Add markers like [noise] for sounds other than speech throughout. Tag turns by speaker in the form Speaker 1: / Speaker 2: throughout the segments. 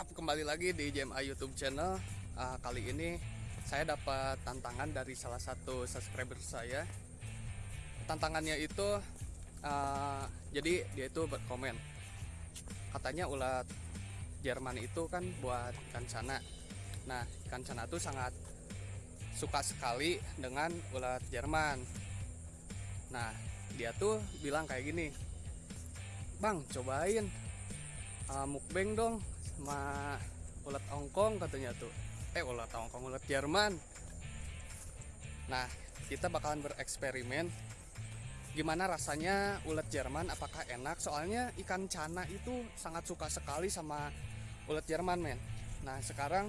Speaker 1: WhatsApp kembali lagi di JMA YouTube channel. Uh, kali ini saya dapat tantangan dari salah satu subscriber saya. Tantangannya itu uh, jadi dia itu berkomen. Katanya ulat Jerman itu kan buat ikan cana. Nah, ikan cana itu sangat suka sekali dengan ulat Jerman. Nah, dia tuh bilang kayak gini, Bang, cobain uh, mukbang dong sama ulat Hongkong katanya tuh. Eh ulat Hongkong ulat Jerman. Nah kita bakalan bereksperimen gimana rasanya ulat Jerman apakah enak? Soalnya ikan cana itu sangat suka sekali sama ulat Jerman men. Nah sekarang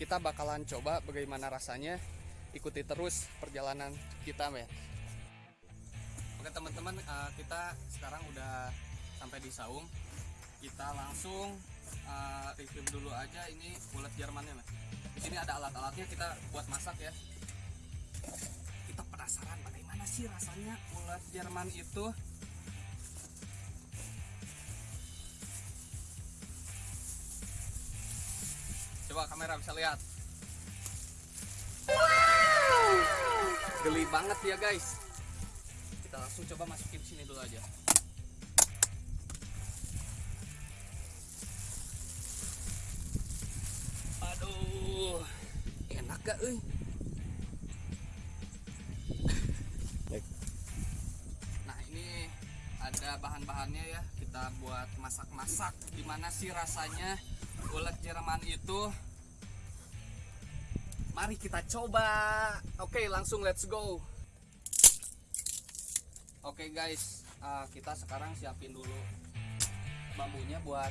Speaker 1: kita bakalan coba bagaimana rasanya. Ikuti terus perjalanan kita men. Oke teman-teman uh, kita sekarang udah sampai di Saung kita langsung uh, review dulu aja ini ulat Jermannya mas. Di sini ada alat-alatnya kita buat masak ya. Kita penasaran bagaimana sih rasanya ulat Jerman itu. Coba kamera bisa lihat. Wow! Geli banget ya guys. Kita langsung coba masukin sini dulu aja. Gak euy. Nah, ini ada bahan-bahannya ya. Kita buat masak-masak. Gimana sih rasanya ulat Jerman itu? Mari kita coba. Oke, langsung let's go. Oke guys, uh, kita sekarang siapin dulu bambunya buat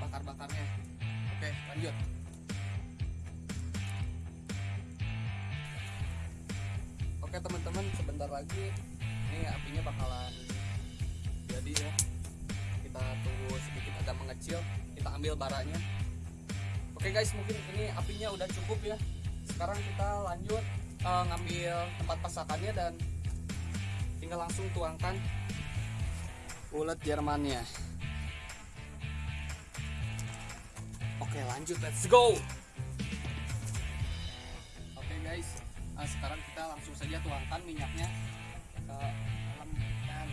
Speaker 1: bakar-bakarnya. Oke, lanjut. Oke teman-teman sebentar lagi ini apinya bakalan jadi ya. Kita tunggu sedikit agak mengecil kita ambil baranya. Oke guys mungkin ini apinya udah cukup ya. Sekarang kita lanjut uh, ngambil tempat pasakannya dan tinggal langsung tuangkan ulet Jermannya. Oke lanjut let's go nah, sekarang kita langsung saja tuangkan minyaknya ke dalam dan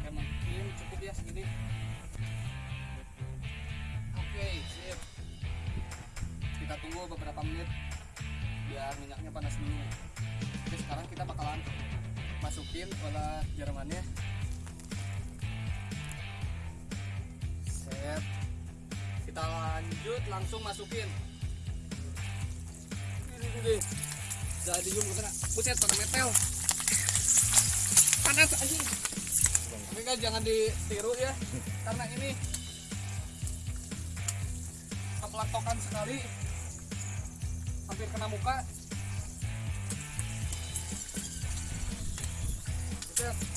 Speaker 1: oke mungkin cukup ya segini. Oke sip. Kita tunggu beberapa menit biar minyaknya panas dulu. Oke sekarang kita bakalan masukin olah Jermannya lanjut langsung masukin. Jadi zoom kena. Buset pada metel. Panas anjing. Tapi kan jangan ditiru ya karena ini kepelatokan sekali. Hampir kena muka. Buset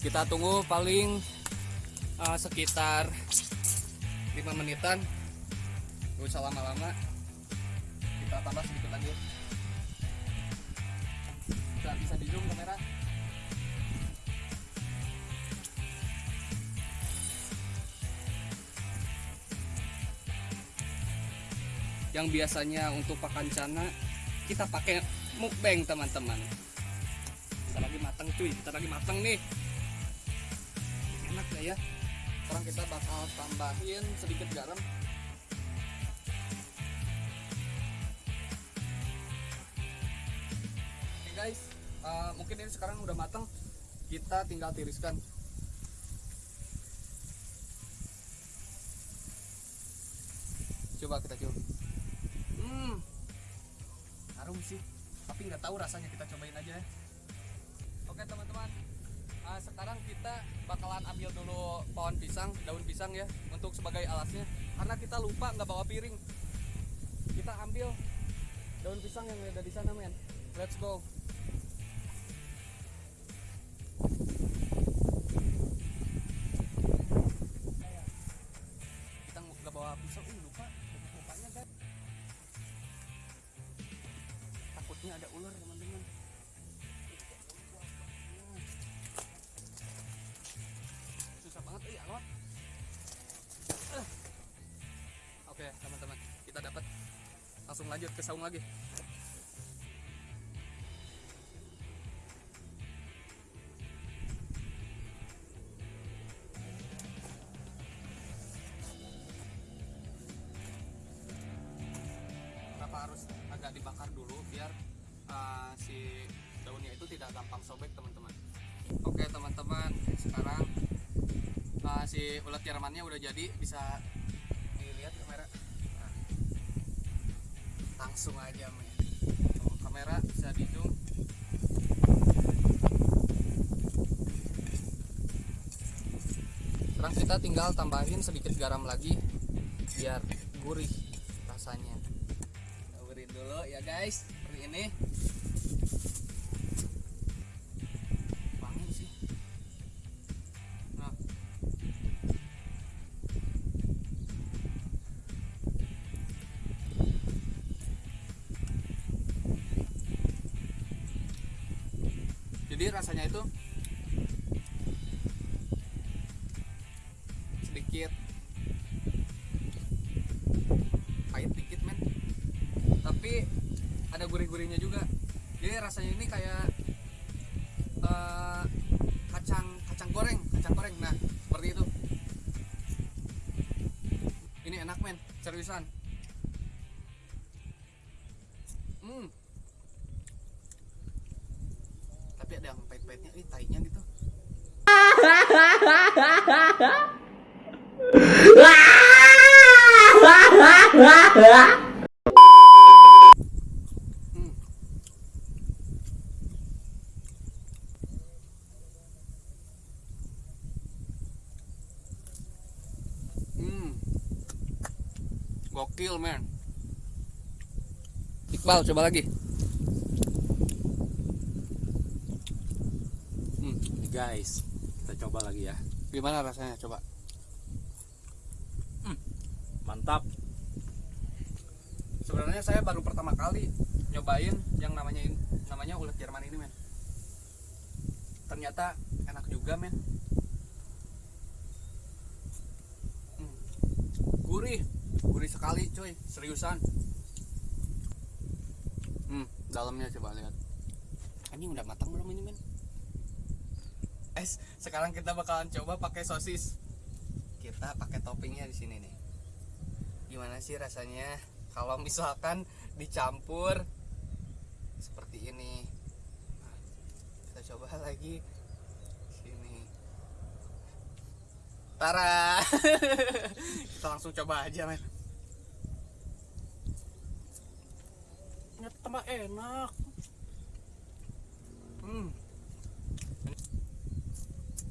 Speaker 1: kita tunggu paling uh, sekitar 5 menitan. Gak usah lama-lama. Kita tambah sedikit lagi. Bisa bisa di zoom kamera. Yang biasanya untuk pakan cana kita pakai mukbang teman-teman. Kita lagi matang cuy. Kita lagi matang nih enak ya ya? Sekarang kita bakal tambahin sedikit garam. Oke guys. Uh, mungkin ini sekarang udah matang. Kita tinggal tiriskan. Coba kita coba. Hmm. Harum sih. Tapi nggak tahu rasanya. Kita cobain aja ya. Oke teman-teman uh, sekarang kita bakalan ambil dulu pohon pisang daun pisang ya untuk sebagai alasnya. Karena kita lupa nggak bawa piring. Kita ambil daun pisang yang ada di sana men. Let's go. Kita nggak bawa pisang. Uh, lupa. Lupanya guys. Ini ada ular lanjut ke saung lagi. Kenapa harus agak dibakar dulu biar uh, si daunnya itu tidak gampang sobek teman-teman? Oke teman-teman sekarang uh, si ulat Jermannya udah jadi bisa dilihat kamera langsung aja men. Kamera bisa di sekarang kita tinggal tambahin sedikit garam lagi biar gurih rasanya. Taburin dulu ya guys. Seperti ini jadi rasanya itu. Sedikit. Pahit dikit men. Tapi ada gurih-gurihnya juga. Jadi rasanya ini kayak eh, kacang kacang goreng kacang goreng. Nah seperti itu. Ini enak men. Seriusan Gokil, man. Iqbal, coba lagi. Hmm.
Speaker 2: Guys, kita coba lagi ya.
Speaker 1: Gimana rasanya? Coba.
Speaker 2: Mantap.
Speaker 1: Sebenarnya saya baru pertama kali nyobain yang namanya namanya ulat Jerman ini, men. Ternyata enak juga, men. Hmm. Gurih, gurih sekali, coy. Seriusan. Hmm, dalamnya coba lihat. Ini udah matang belum ini, men? Es, sekarang kita bakalan coba pakai sosis. Kita pakai toppingnya di sini nih. Gimana sih rasanya kalau misalkan dicampur seperti ini? Nah, kita coba lagi sini. Tara. [laughs] kita langsung coba aja, men. Ternyata enak. Hmm.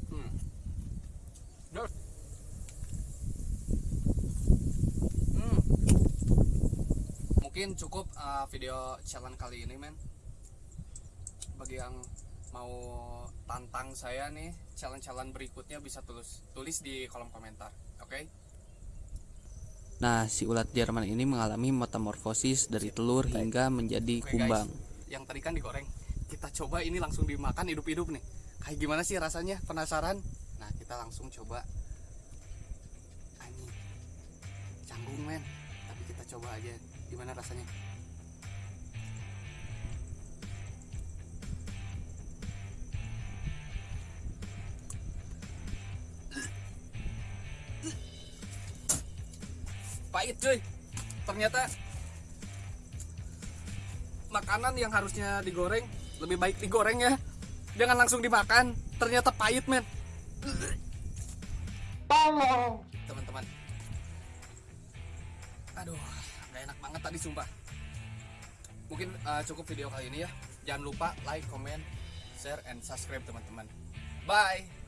Speaker 1: Hmm. Dos. Hmm. Mungkin cukup uh, video challenge kali ini, men. Bagi yang mau tantang saya nih, challenge-challenge berikutnya bisa tulis tulis di kolom komentar. Oke?
Speaker 3: Nah, si ulat Jerman ini mengalami metamorfosis dari telur hingga menjadi
Speaker 1: Oke,
Speaker 3: kumbang.
Speaker 1: guys. Yang tadi kan digoreng. Kita coba ini langsung dimakan hidup-hidup nih. Kayak gimana sih rasanya? Penasaran? Nah, kita langsung coba. Anjing. Canggung, men. Tapi kita coba aja gimana rasanya. Pahit, cuy. Ternyata makanan yang harusnya digoreng lebih baik digoreng ya. Jangan langsung dimakan. Ternyata pahit men. Teman-teman. Aduh nggak enak banget tadi sumpah. Mungkin uh, cukup video kali ini ya. Jangan lupa like comment share and subscribe teman-teman. Bye